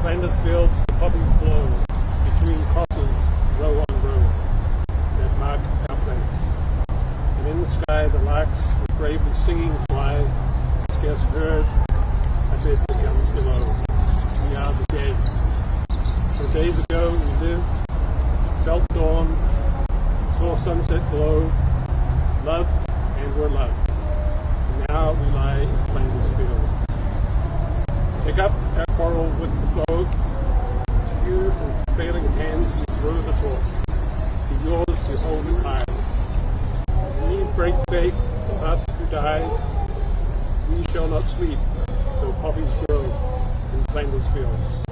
Flanders fields, the poppies blow between crosses, row on row, that mark our place. And in the sky, the larks with bravely singing fly, scarce heard, bet the guns below. We are the day. For days ago we lived, felt dawn, saw sunset glow, loved and were loved. And now we lie in Flanders fields. Take up our quarrel with the foe. To you from failing hands we throw the torch. To yours we hold it high. We break faith of us who die. We shall not sleep, though poppies grow in Flanders fields.